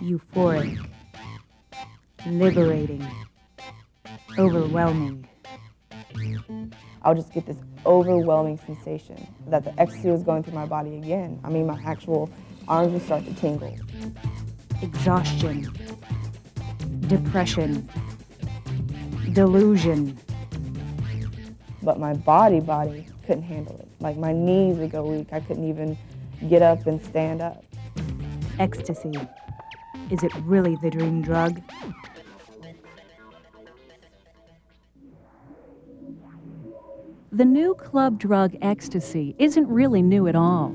euphoric, liberating, overwhelming. I'll just get this overwhelming sensation that the ecstasy was going through my body again. I mean, my actual arms would start to tingle. Exhaustion, depression, delusion. But my body, body couldn't handle it. Like my knees would go weak. I couldn't even get up and stand up. Ecstasy. Is it really the dream drug? The new club drug ecstasy isn't really new at all.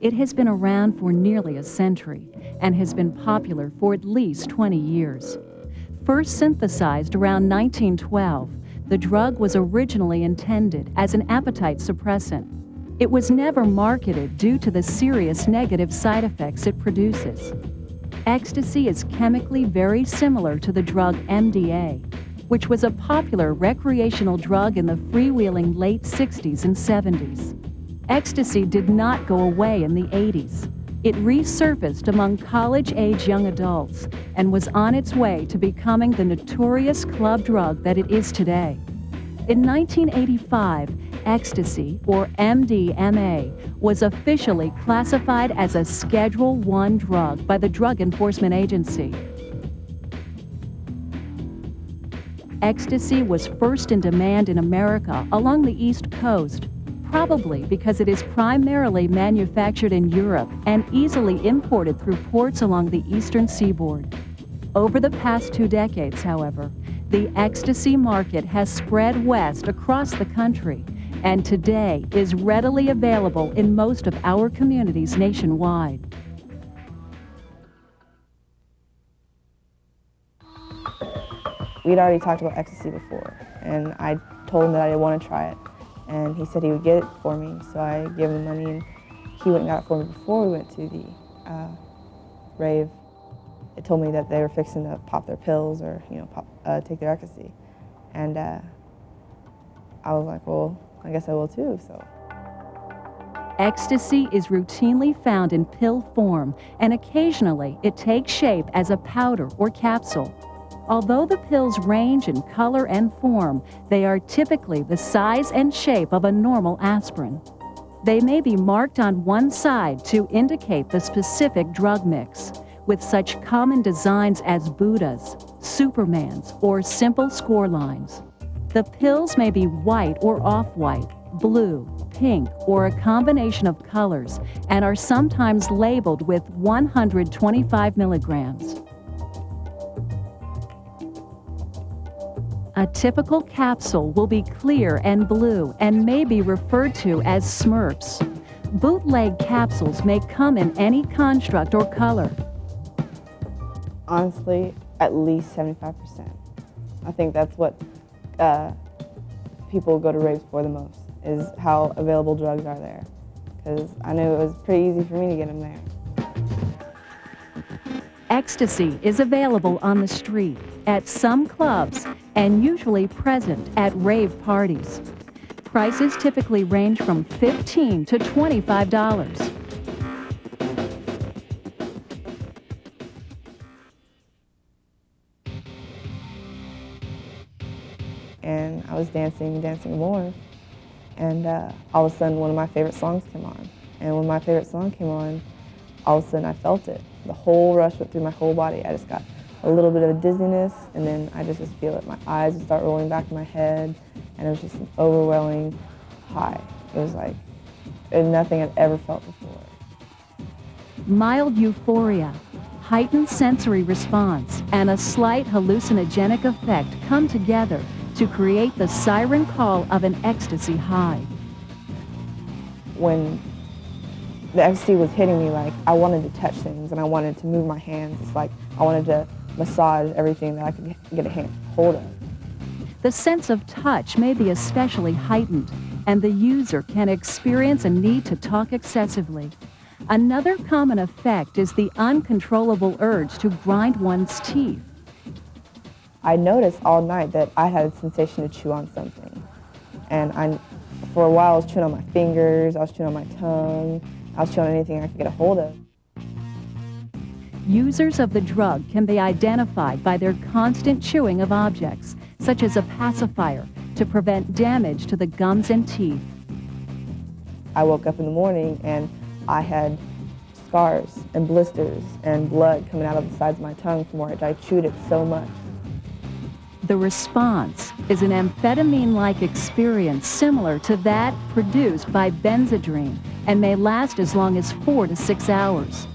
It has been around for nearly a century and has been popular for at least 20 years. First synthesized around 1912, the drug was originally intended as an appetite suppressant. It was never marketed due to the serious negative side effects it produces. Ecstasy is chemically very similar to the drug MDA, which was a popular recreational drug in the freewheeling late 60s and 70s. Ecstasy did not go away in the 80s. It resurfaced among college-age young adults and was on its way to becoming the notorious club drug that it is today. In 1985, ecstasy, or MDMA, was officially classified as a Schedule I drug by the Drug Enforcement Agency. Ecstasy was first in demand in America along the East Coast, probably because it is primarily manufactured in Europe and easily imported through ports along the eastern seaboard. Over the past two decades, however, the ecstasy market has spread west across the country and today is readily available in most of our communities nationwide. We'd already talked about ecstasy before, and I told him that I didn't want to try it. And he said he would get it for me, so I gave him the money, and he went and got it for me before we went to the uh, rave. It told me that they were fixing to pop their pills or, you know, pop, uh, take their ecstasy. And uh, I was like, well, I guess I will too, so. Ecstasy is routinely found in pill form, and occasionally it takes shape as a powder or capsule. Although the pills range in color and form, they are typically the size and shape of a normal aspirin. They may be marked on one side to indicate the specific drug mix, with such common designs as Buddhas, Supermans, or simple score lines. The pills may be white or off-white, blue, pink, or a combination of colors, and are sometimes labeled with 125 milligrams. A typical capsule will be clear and blue and may be referred to as Smurfs. Bootleg capsules may come in any construct or color. Honestly, at least 75%. I think that's what uh, people go to raves for the most, is how available drugs are there. Because I knew it was pretty easy for me to get them there. Ecstasy is available on the street, at some clubs, and usually present at rave parties. Prices typically range from 15 to $25. Was dancing, dancing more. And uh, all of a sudden, one of my favorite songs came on. And when my favorite song came on, all of a sudden I felt it. The whole rush went through my whole body. I just got a little bit of a dizziness, and then I just, just feel it. My eyes would start rolling back in my head, and it was just an overwhelming high. It was like nothing I'd ever felt before. Mild euphoria, heightened sensory response, and a slight hallucinogenic effect come together to create the siren call of an ecstasy high. When the ecstasy was hitting me, like I wanted to touch things and I wanted to move my hands. It's like I wanted to massage everything that I could get a hand, hold of. The sense of touch may be especially heightened, and the user can experience a need to talk excessively. Another common effect is the uncontrollable urge to grind one's teeth. I noticed all night that I had a sensation to chew on something. And I, for a while I was chewing on my fingers, I was chewing on my tongue, I was chewing on anything I could get a hold of. Users of the drug can be identified by their constant chewing of objects, such as a pacifier, to prevent damage to the gums and teeth. I woke up in the morning and I had scars and blisters and blood coming out of the sides of my tongue from where I chewed it so much. The response is an amphetamine-like experience similar to that produced by Benzedrine and may last as long as four to six hours.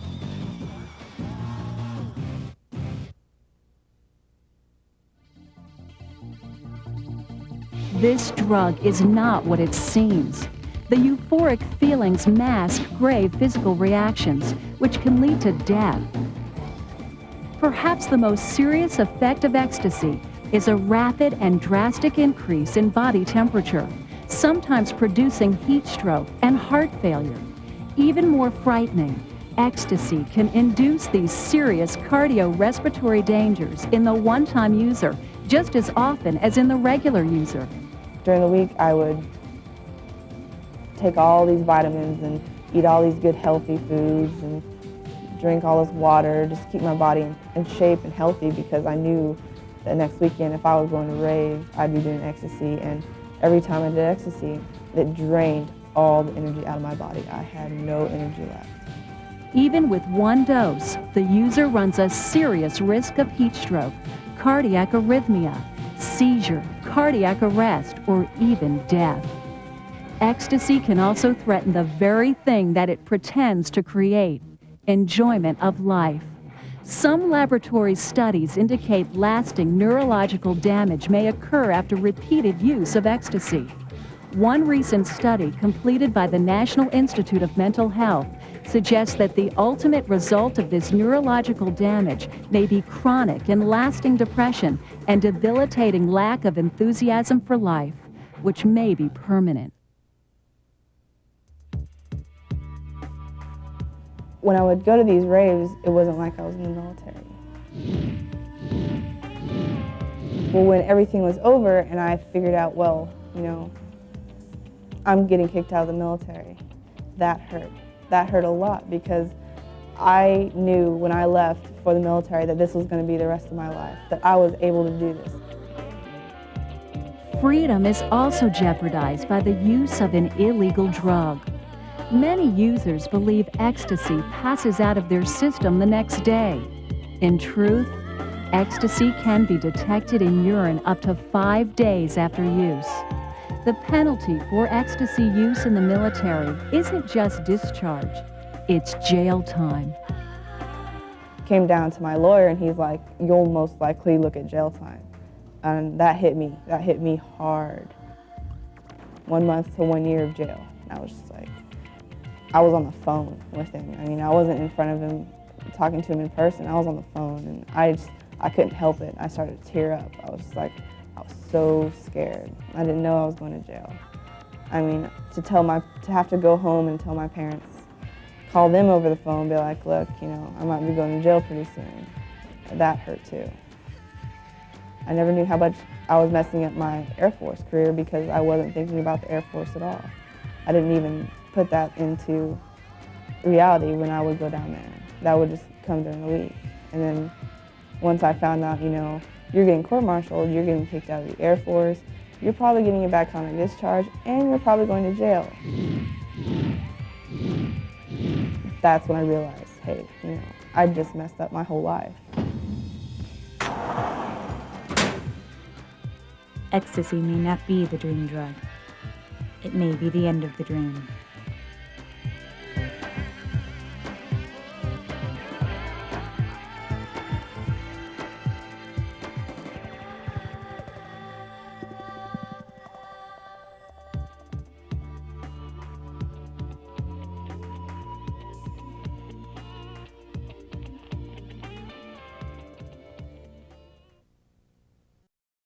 This drug is not what it seems. The euphoric feelings mask grave physical reactions, which can lead to death. Perhaps the most serious effect of ecstasy is a rapid and drastic increase in body temperature, sometimes producing heat stroke and heart failure. Even more frightening, ecstasy can induce these serious cardiorespiratory dangers in the one-time user just as often as in the regular user. During the week, I would take all these vitamins and eat all these good healthy foods and drink all this water, just keep my body in shape and healthy because I knew that next weekend if I was going to rave, I'd be doing ecstasy and every time I did ecstasy, it drained all the energy out of my body. I had no energy left. Even with one dose, the user runs a serious risk of heat stroke, cardiac arrhythmia, seizure, cardiac arrest, or even death. Ecstasy can also threaten the very thing that it pretends to create, enjoyment of life. Some laboratory studies indicate lasting neurological damage may occur after repeated use of ecstasy. One recent study completed by the National Institute of Mental Health suggests that the ultimate result of this neurological damage may be chronic and lasting depression and debilitating lack of enthusiasm for life, which may be permanent. When I would go to these raves, it wasn't like I was in the military. Well, when everything was over and I figured out, well, you know, I'm getting kicked out of the military, that hurt that hurt a lot because I knew when I left for the military that this was going to be the rest of my life, that I was able to do this. Freedom is also jeopardized by the use of an illegal drug. Many users believe ecstasy passes out of their system the next day. In truth, ecstasy can be detected in urine up to five days after use. The penalty for ecstasy use in the military isn't just discharge, it's jail time. Came down to my lawyer and he's like, you'll most likely look at jail time. And that hit me, that hit me hard. One month to one year of jail. And I was just like, I was on the phone with him. I mean, I wasn't in front of him talking to him in person. I was on the phone and I just, I couldn't help it. I started to tear up. I was just like, I was so scared. I didn't know I was going to jail. I mean, to tell my, to have to go home and tell my parents, call them over the phone, be like, look, you know, I might be going to jail pretty soon. That hurt too. I never knew how much I was messing up my Air Force career because I wasn't thinking about the Air Force at all. I didn't even put that into reality when I would go down there. That would just come during the week. And then once I found out, you know, you're getting court-martialed, you're getting kicked out of the Air Force, you're probably getting a back on a discharge, and you're probably going to jail. That's when I realized, hey, you know, I just messed up my whole life. Ecstasy may not be the dream drug. It may be the end of the dream.